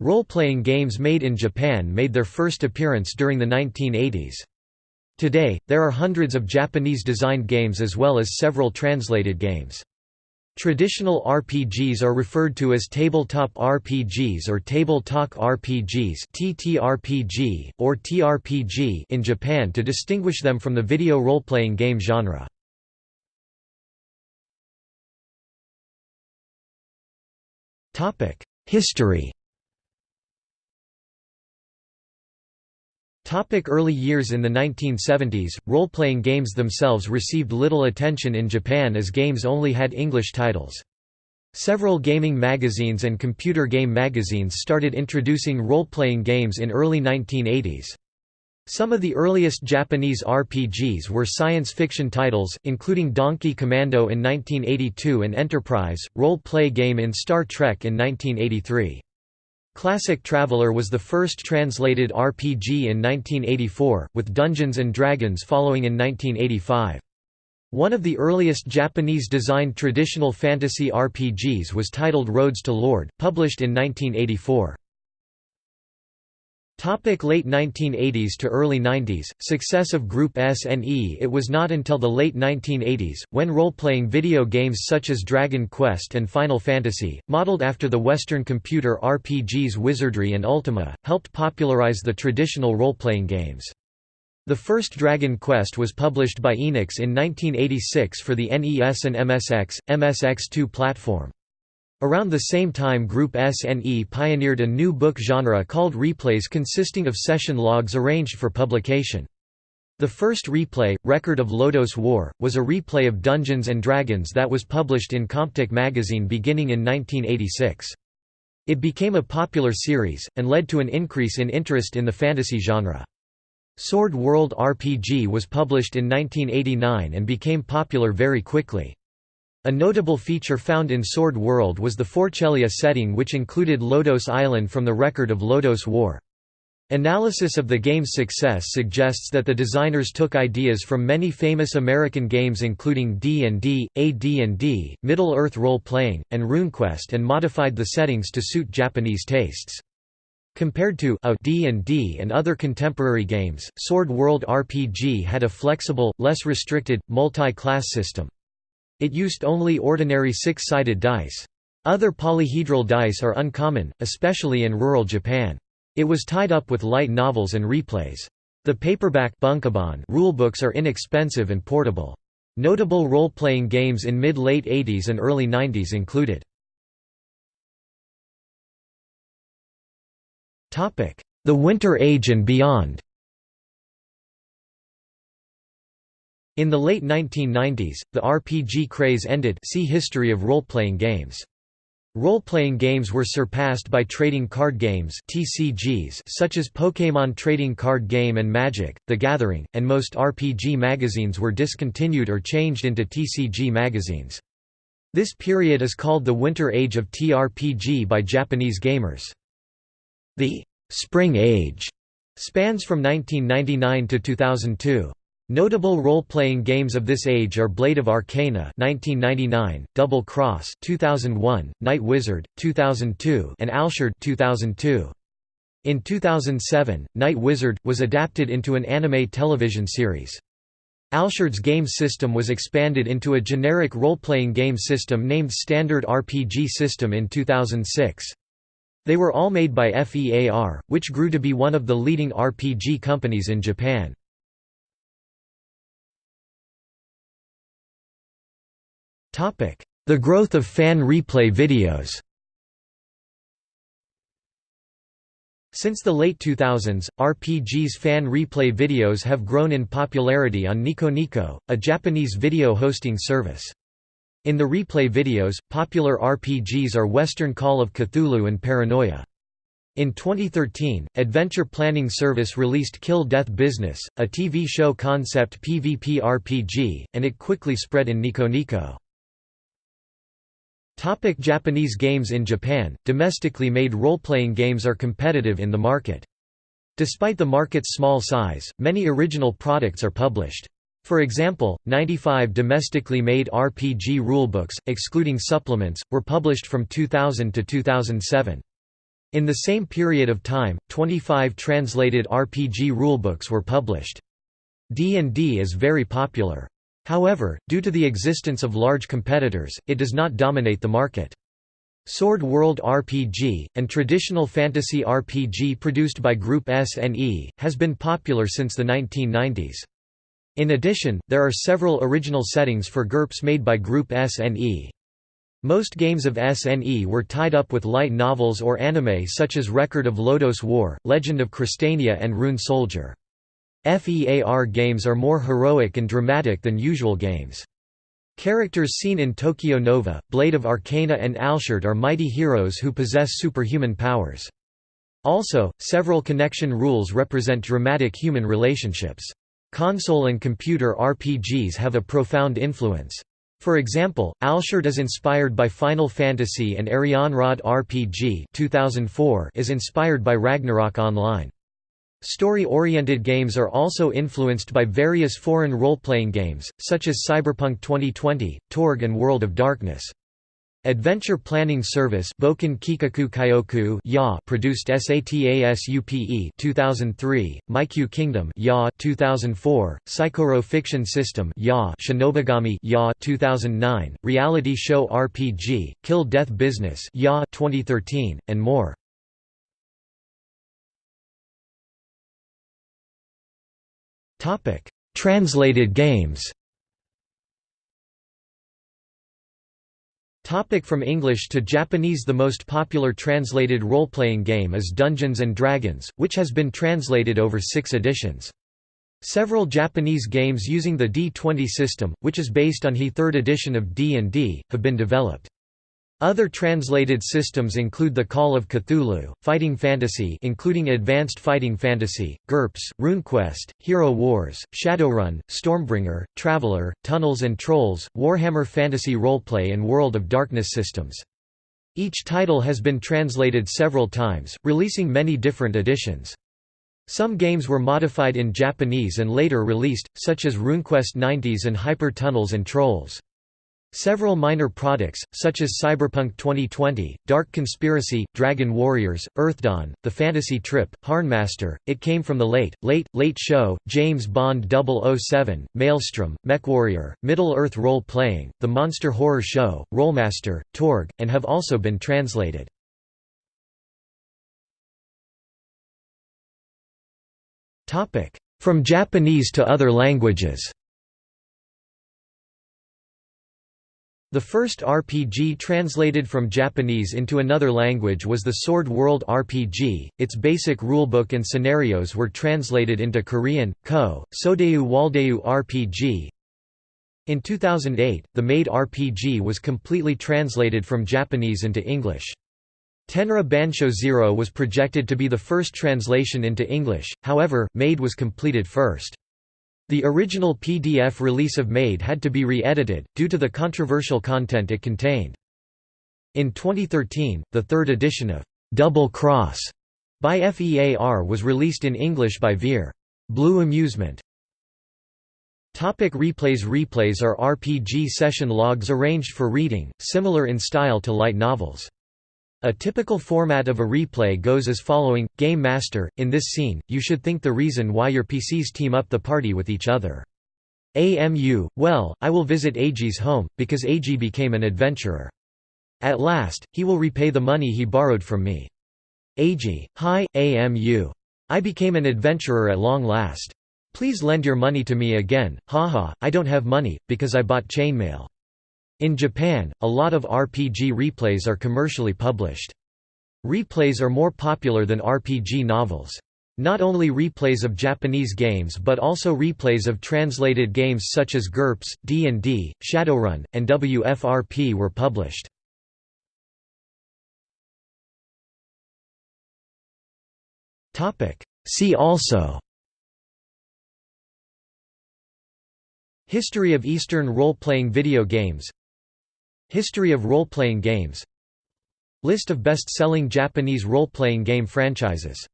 Role-playing games made in Japan made their first appearance during the 1980s. Today, there are hundreds of Japanese-designed games as well as several translated games. Traditional RPGs are referred to as tabletop RPGs or table talk RPGs (TTRPG) or TRPG in Japan to distinguish them from the video role-playing game genre. Topic: History Topic early years In the 1970s, role-playing games themselves received little attention in Japan as games only had English titles. Several gaming magazines and computer game magazines started introducing role-playing games in early 1980s. Some of the earliest Japanese RPGs were science fiction titles, including Donkey Commando in 1982 and Enterprise, role-play game in Star Trek in 1983. Classic Traveller was the first translated RPG in 1984, with Dungeons & Dragons following in 1985. One of the earliest Japanese-designed traditional fantasy RPGs was titled Roads to Lord, published in 1984. Topic late 1980s to early 90s, success of Group SNE It was not until the late 1980s, when role-playing video games such as Dragon Quest and Final Fantasy, modeled after the Western computer RPGs Wizardry and Ultima, helped popularize the traditional role-playing games. The first Dragon Quest was published by Enix in 1986 for the NES and MSX, MSX2 platform. Around the same time Group SNE pioneered a new book genre called replays consisting of session logs arranged for publication. The first replay, Record of Lodoss War, was a replay of Dungeons & Dragons that was published in Comptiq magazine beginning in 1986. It became a popular series, and led to an increase in interest in the fantasy genre. Sword World RPG was published in 1989 and became popular very quickly. A notable feature found in Sword World was the Forcelia setting which included Lodoss Island from the record of Lodoss War. Analysis of the game's success suggests that the designers took ideas from many famous American games including D&D, AD&D, Middle-earth role-playing, and RuneQuest and modified the settings to suit Japanese tastes. Compared to D&D and other contemporary games, Sword World RPG had a flexible, less restricted, multi-class system. It used only ordinary six-sided dice. Other polyhedral dice are uncommon, especially in rural Japan. It was tied up with light novels and replays. The paperback rulebooks are inexpensive and portable. Notable role-playing games in mid-late 80s and early 90s included The Winter Age and beyond In the late 1990s, the RPG craze ended see History of role-playing games. Role-playing games were surpassed by trading card games TCGs such as Pokémon Trading Card Game and Magic, The Gathering, and most RPG magazines were discontinued or changed into TCG magazines. This period is called the Winter Age of TRPG by Japanese gamers. The «Spring Age» spans from 1999 to 2002. Notable role-playing games of this age are Blade of Arcana 1999, Double Cross 2001, Night Wizard 2002, and Alshard 2002. In 2007, Night Wizard was adapted into an anime television series. Alshard's game system was expanded into a generic role-playing game system named Standard RPG System in 2006. They were all made by FEAR, which grew to be one of the leading RPG companies in Japan. The growth of fan replay videos Since the late 2000s, RPG's fan replay videos have grown in popularity on Nico, a Japanese video hosting service. In the replay videos, popular RPGs are Western Call of Cthulhu and Paranoia. In 2013, Adventure Planning Service released Kill Death Business, a TV show concept PvP RPG, and it quickly spread in Nico. Topic Japanese games In Japan, domestically made role-playing games are competitive in the market. Despite the market's small size, many original products are published. For example, 95 domestically made RPG rulebooks, excluding supplements, were published from 2000 to 2007. In the same period of time, 25 translated RPG rulebooks were published. D&D is very popular. However, due to the existence of large competitors, it does not dominate the market. Sword World RPG, and traditional fantasy RPG produced by Group SNE, has been popular since the 1990s. In addition, there are several original settings for GURPS made by Group SNE. Most games of SNE were tied up with light novels or anime such as Record of Lodoss War, Legend of Crystania and Rune Soldier. FEAR games are more heroic and dramatic than usual games. Characters seen in Tokyo Nova, Blade of Arcana and Alshard are mighty heroes who possess superhuman powers. Also, several connection rules represent dramatic human relationships. Console and computer RPGs have a profound influence. For example, Alshard is inspired by Final Fantasy and Arianrhod RPG 2004 is inspired by Ragnarok Online. Story-oriented games are also influenced by various foreign role-playing games, such as Cyberpunk 2020, Torg and World of Darkness. Adventure Planning Service Boken Kikaku Kyoku ya produced SATASUPE 2003, Meikyu Kingdom ya 2004, Saikoro Fiction System ya Shinobigami ya 2009, Reality Show RPG, Kill Death Business ya 2013, and more. Topic: Translated games. Topic from English to Japanese The most popular translated role-playing game is Dungeons & Dragons, which has been translated over six editions. Several Japanese games using the D20 system, which is based on the third edition of D&D, have been developed. Other translated systems include The Call of Cthulhu, Fighting Fantasy including Advanced Fighting Fantasy, GURPS, RuneQuest, Hero Wars, Shadowrun, Stormbringer, Traveller, Tunnels and Trolls, Warhammer Fantasy Roleplay and World of Darkness systems. Each title has been translated several times, releasing many different editions. Some games were modified in Japanese and later released, such as RuneQuest 90s and Hyper Tunnels and Trolls. Several minor products, such as Cyberpunk 2020, Dark Conspiracy, Dragon Warriors, Earthdawn, The Fantasy Trip, Harnmaster, It Came From the Late, Late, Late Show, James Bond 007, Maelstrom, MechWarrior, Middle-earth Role Playing, The Monster Horror Show, Rolemaster, Torg, and have also been translated. From Japanese to other languages The first RPG translated from Japanese into another language was the Sword World RPG. Its basic rulebook and scenarios were translated into Korean, Ko, Sodayu Waldayu RPG. In 2008, the Maid RPG was completely translated from Japanese into English. Tenra Bansho Zero was projected to be the first translation into English, however, Maid was completed first. The original PDF release of Maid had to be re-edited, due to the controversial content it contained. In 2013, the third edition of Double Cross by FEAR was released in English by Veer. Blue Amusement. Topic replays Replays are RPG session logs arranged for reading, similar in style to light novels. A typical format of a replay goes as following, Game Master, in this scene, you should think the reason why your PCs team up the party with each other. AMU, well, I will visit AG's home, because AG became an adventurer. At last, he will repay the money he borrowed from me. AG, hi, AMU. I became an adventurer at long last. Please lend your money to me again, haha, I don't have money, because I bought chainmail. In Japan, a lot of RPG replays are commercially published. Replays are more popular than RPG novels. Not only replays of Japanese games but also replays of translated games such as GURPS, D&D, Shadowrun, and WFRP were published. See also History of Eastern role-playing video games History of role-playing games. List of best-selling Japanese role-playing game franchises